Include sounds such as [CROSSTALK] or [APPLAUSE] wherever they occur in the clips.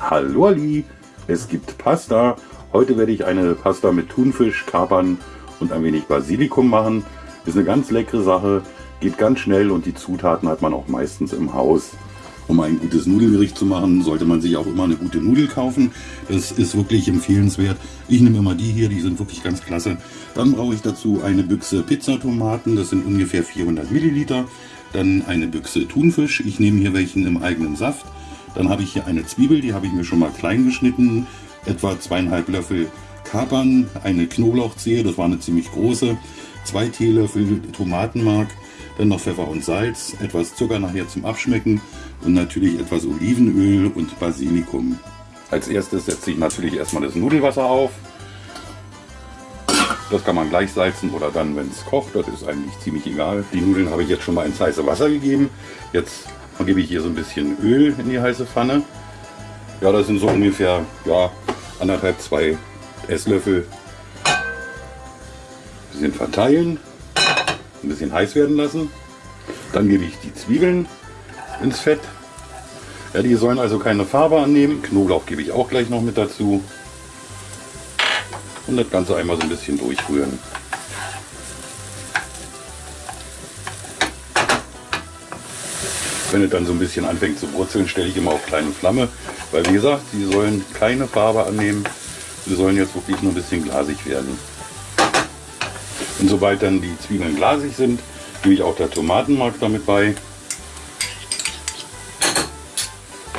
Hallo Ali, es gibt Pasta. Heute werde ich eine Pasta mit Thunfisch, Kapern und ein wenig Basilikum machen. Ist eine ganz leckere Sache, geht ganz schnell und die Zutaten hat man auch meistens im Haus. Um ein gutes Nudelgericht zu machen, sollte man sich auch immer eine gute Nudel kaufen. Das ist wirklich empfehlenswert. Ich nehme immer die hier, die sind wirklich ganz klasse. Dann brauche ich dazu eine Büchse Pizzatomaten, das sind ungefähr 400 Milliliter. Dann eine Büchse Thunfisch, ich nehme hier welchen im eigenen Saft. Dann habe ich hier eine Zwiebel, die habe ich mir schon mal klein geschnitten. Etwa zweieinhalb Löffel Kapern, eine Knoblauchzehe, das war eine ziemlich große. Zwei Teelöffel Tomatenmark, dann noch Pfeffer und Salz, etwas Zucker nachher zum Abschmecken und natürlich etwas Olivenöl und Basilikum. Als erstes setze ich natürlich erstmal das Nudelwasser auf. Das kann man gleich salzen oder dann, wenn es kocht, das ist eigentlich ziemlich egal. Die Nudeln habe ich jetzt schon mal ins heiße Wasser gegeben. Jetzt gebe ich hier so ein bisschen Öl in die heiße Pfanne. Ja, das sind so ungefähr ja, anderthalb, zwei Esslöffel. Ein bisschen verteilen, ein bisschen heiß werden lassen. Dann gebe ich die Zwiebeln ins Fett. Ja, die sollen also keine Farbe annehmen. Knoblauch gebe ich auch gleich noch mit dazu. Und das Ganze einmal so ein bisschen durchrühren. Wenn es dann so ein bisschen anfängt zu brutzeln, stelle ich immer auf kleine Flamme. Weil wie gesagt, sie sollen keine Farbe annehmen. Sie sollen jetzt wirklich nur ein bisschen glasig werden. Und sobald dann die Zwiebeln glasig sind, gebe ich auch der Tomatenmark damit bei.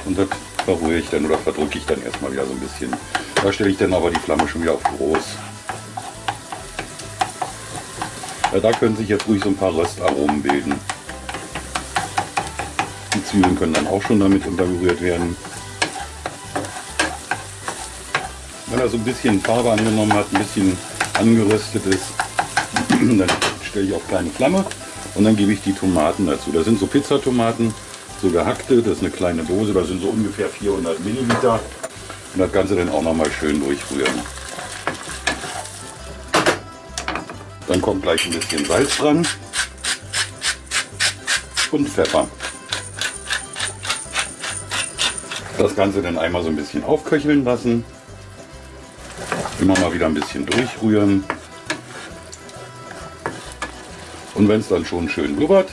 Und das verrühre ich dann oder verdrücke ich dann erstmal wieder so ein bisschen. Da stelle ich dann aber die Flamme schon wieder auf groß. Ja, da können sich jetzt ruhig so ein paar Röstaromen bilden. Zwiebeln können dann auch schon damit untergerührt werden. Wenn er so ein bisschen Farbe angenommen hat, ein bisschen angeröstet ist, [CLEARS THROAT] dann stelle ich auf kleine Flamme und dann gebe ich die Tomaten dazu. Das sind so Pizzatomaten, so gehackte, das ist eine kleine Dose, da sind so ungefähr 400 Milliliter. Und das Ganze dann auch noch mal schön durchrühren. Dann kommt gleich ein bisschen Salz dran und Pfeffer. Das Ganze dann einmal so ein bisschen aufköcheln lassen. Immer mal wieder ein bisschen durchrühren. Und wenn es dann schon schön blubbert,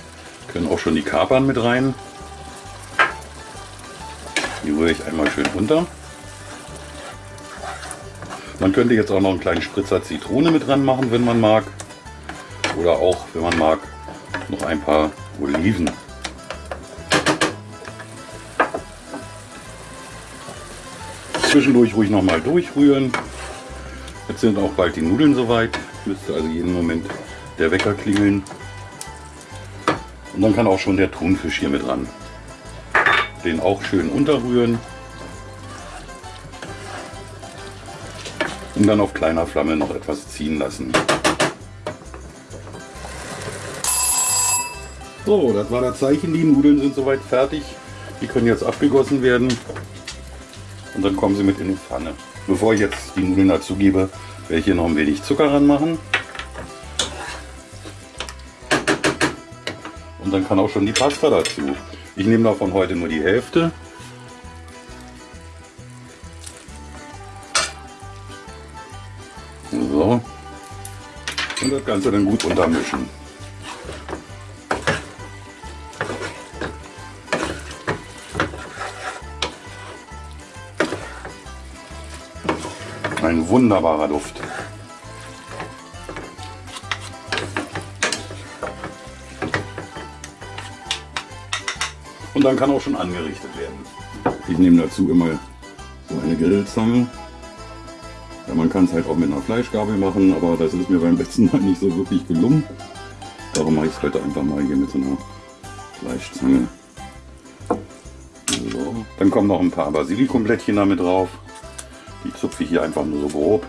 können auch schon die Kapern mit rein. Die rühre ich einmal schön runter. Man könnte jetzt auch noch einen kleinen Spritzer Zitrone mit dran machen, wenn man mag. Oder auch, wenn man mag, noch ein paar Oliven. Zwischendurch ruhig noch mal durchrühren. Jetzt sind auch bald die Nudeln soweit. Müsste also jeden Moment der Wecker klingeln. Und dann kann auch schon der Thunfisch hier mit ran. Den auch schön unterrühren. Und dann auf kleiner Flamme noch etwas ziehen lassen. So, das war das Zeichen. Die Nudeln sind soweit fertig. Die können jetzt abgegossen werden. Und dann kommen sie mit in die Pfanne. Bevor ich jetzt die Nudeln dazu gebe, werde ich hier noch ein wenig Zucker ranmachen. Und dann kann auch schon die Pasta dazu. Ich nehme davon heute nur die Hälfte. So. Und das Ganze dann gut untermischen. Ein wunderbarer Duft. Und dann kann auch schon angerichtet werden. Ich nehme dazu immer so eine Grillzange. Ja, man kann es halt auch mit einer Fleischgabel machen, aber das ist mir beim letzten Mal nicht so wirklich gelungen. Darum mache ich es heute einfach mal hier mit so einer Fleischzange. So. Dann kommen noch ein paar Basilikumblättchen damit drauf. Die zupfe ich hier einfach nur so grob.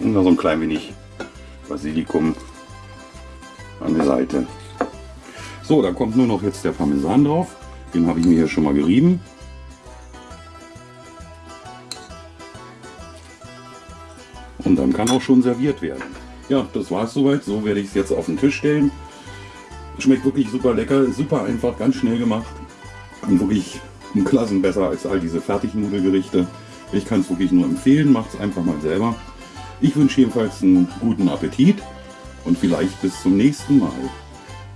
Und dann so ein klein wenig Basilikum an der Seite. So, da kommt nur noch jetzt der Parmesan drauf. Den habe ich mir hier schon mal gerieben. Und dann kann auch schon serviert werden. Ja, das war es soweit. So werde ich es jetzt auf den Tisch stellen. Schmeckt wirklich super lecker, super einfach, ganz schnell gemacht. Und wirklich um Klassen besser als all diese Fertignudelgerichte. Ich kann es wirklich nur empfehlen, macht es einfach mal selber. Ich wünsche jedenfalls einen guten Appetit und vielleicht bis zum nächsten Mal.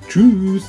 Tschüss!